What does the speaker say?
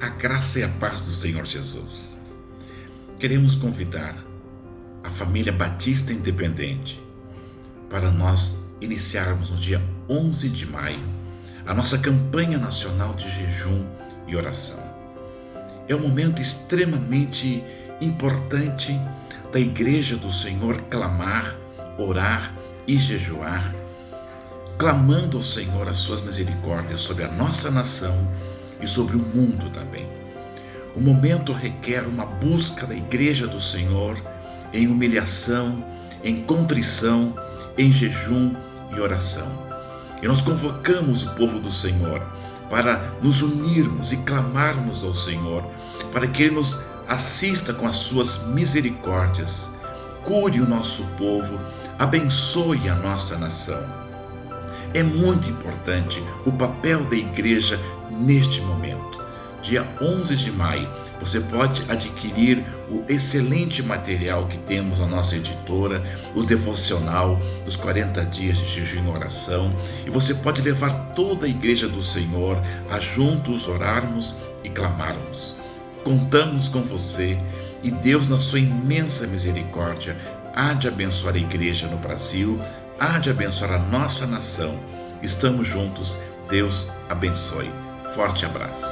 A graça e a paz do Senhor Jesus. Queremos convidar a família Batista Independente para nós iniciarmos no dia 11 de maio a nossa campanha nacional de jejum e oração. É um momento extremamente importante da Igreja do Senhor clamar, orar e jejuar, clamando ao Senhor as suas misericórdias sobre a nossa nação e sobre o mundo também. O momento requer uma busca da Igreja do Senhor em humilhação, em contrição, em jejum e oração. E nós convocamos o povo do Senhor para nos unirmos e clamarmos ao Senhor, para que Ele nos assista com as suas misericórdias, cure o nosso povo, abençoe a nossa nação. É muito importante o papel da igreja neste momento. Dia 11 de maio, você pode adquirir o excelente material que temos na nossa editora, o devocional dos 40 dias de jejum e oração, e você pode levar toda a igreja do Senhor a juntos orarmos e clamarmos. Contamos com você e Deus, na sua imensa misericórdia, há de abençoar a igreja no Brasil, há de abençoar a nossa nação. Estamos juntos. Deus abençoe. Forte abraço.